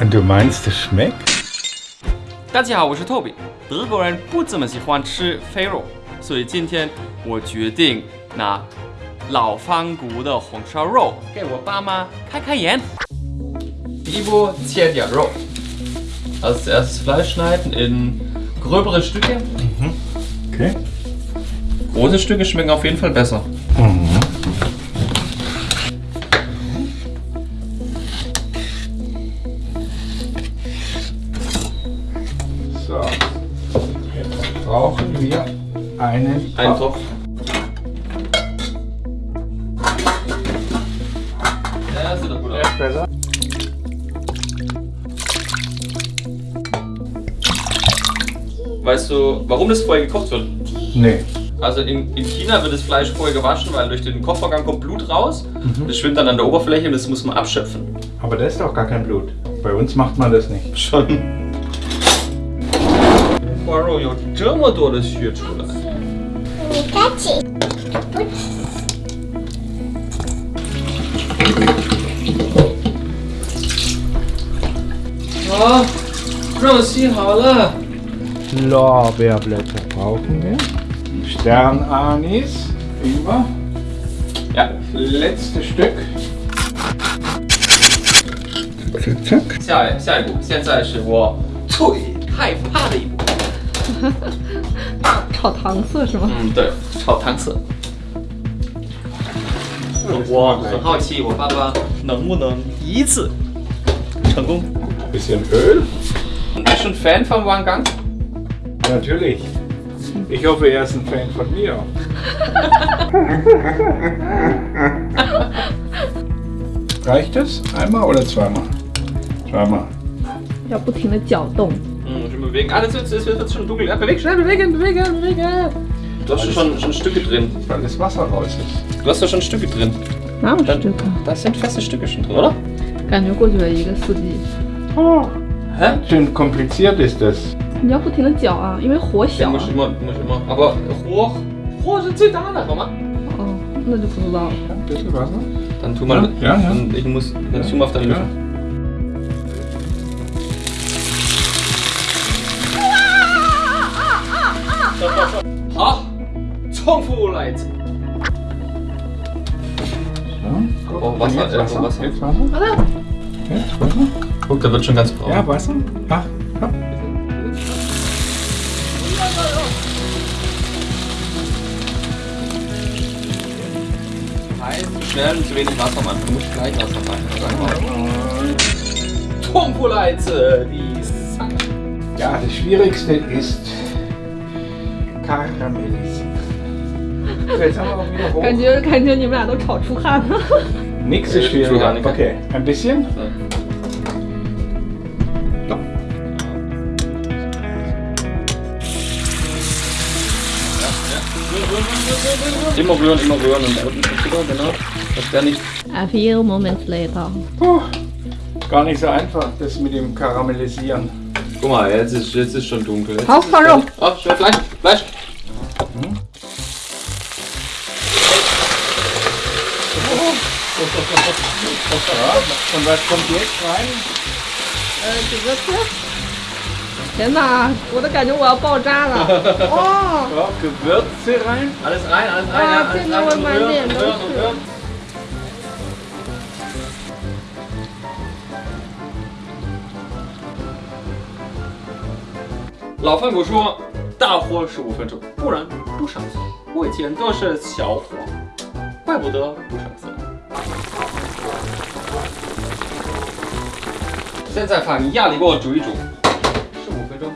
Und du meinst, es schmeckt? 大家好，我是 Toby。德国人不怎么喜欢吃肥肉，所以今天我决定拿老方骨的红烧肉给我爸妈开开眼。第一步，切点肉。Als erstes Fleisch schneiden in gröbere Stücke. Okay. Große Stücke schmecken auf jeden Fall besser. So. Brauchen wir einen Ein Topf. Ja, sieht doch gut aus. Besser. Weißt du, warum das vorher gekocht wird? Nee. Also in, in China wird das Fleisch vorher gewaschen, weil durch den Kochvorgang kommt Blut raus. Das schwimmt dann an der Oberfläche und das muss man abschöpfen. Aber das ist doch gar kein Blut. Bei uns macht man das nicht. Schon. 花肉有这么多的血出来，好，肉洗好了。 Lorbeerblätter brauchen wir. Sternanis. Immer. Ja, Letzte Stück. Zack, zack. 下下一步，现在是我最害怕的一步。 炒糖色是吗？嗯，对，炒糖色。我很好奇，我爸爸能不能一次成功？ Bisschen Öl. Bist du ein Fan von Wang Gang? Natürlich. Ich hoffe, er ist ein Fan von mir. Reicht es? Einmal oder zweimal? Zweimal. 要不停的搅动。 Hm, schon bewegen. Ah, das wird, das wird schon dunkel. Ja, beweg, schnell, bewegen, bewegen, bewegen. Du hast schon, schon Stücke drin. Weil das Wasser raus ist. Du hast doch schon Stücke drin. 哪有 Dann, 这个？ da sind feste Stücke schon drin, oder? 感觉过去了一个四季。 Oh, Hä? schön kompliziert ist das. 你要不停的搅啊，因为火 Ja, 小啊 muss。immer, muss immer. Aber hoch, hoch sind sie da, hör mal. 哦，那就不知道了。 Ein bisschen Wasser. Dann tu mal. Ja, ja. Dann, ich muss. Dann tu mal auf deine Ja. Löffel. Zongfu-Leit! So. Oh, Wasser, Jetzt äh, Wasser. Wasser. Jetzt Wasser. Warte. Jetzt Wasser. Guck, da wird schon ganz braun. Ja, Wasser. Ach, ja. Heiß, zu schnell und zu wenig Wasser am Anfang. Du musst gleich Wasser rein. Zongfu-Leit! Die Sack. ja, das Schwierigste ist karamellisieren. So, Jetzt haben wir auch wieder hoch. 感觉感觉你们俩都炒出汗了。 Nichts ist Äh, schwieriger. Entschuldigung. Okay, ein bisschen. Immer rühren, immer rühren und unten Zucker, genau. Dass der nicht. A few moments later。 Puh, gar nicht so einfach, das mit dem Karamellisieren. Guck mal, jetzt ist, jetzt ist schon dunkel. Jetzt Hau, ist es Faro. fertig. Oh, schnell Fleisch, Fleisch. 准备分别来。呃，几个字？天哪，我都感觉我要爆炸了！哦，哥哥吃来，阿里斯来，阿里斯来，哇，真的我满脸都是。老范古说，大火十五分钟，不然不上色。我以前都是小火，怪不得不上色。现在放压力锅煮一煮，十五分钟。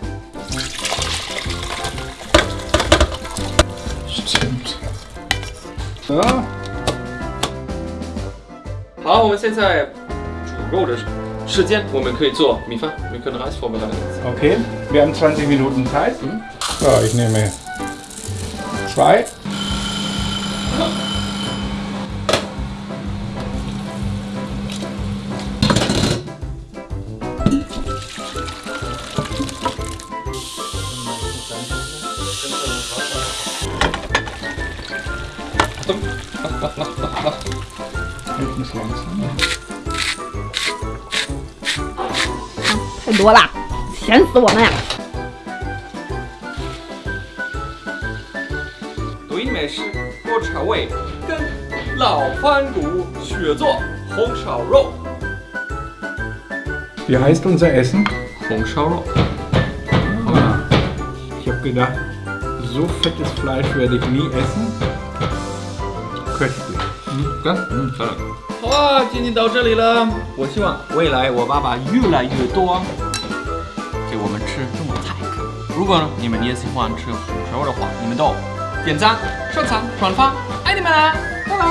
Stimmt. So, 好，我们现在煮肉的时间，我们可以做米饭，wir können Reis vorbereiten. okay. Wir haben 20 Minuten Zeit. So, ich nehme zwei. 太多了，咸死我们呀！对美食多尝味，跟老番薯雪做红烧肉。Wie heißt unser Essen? 红烧肉，Ah. Ich habe gedacht, so fettes Fleisch werde ich nie essen. Köstlich. 干，嗯，漂亮。好啊，今天到这里了。我希望未来我爸爸越来越多，给我们吃中国菜。如果呢你们也喜欢吃红烧肉的话，你们都点赞、收藏、转发，爱你们啦！拜拜。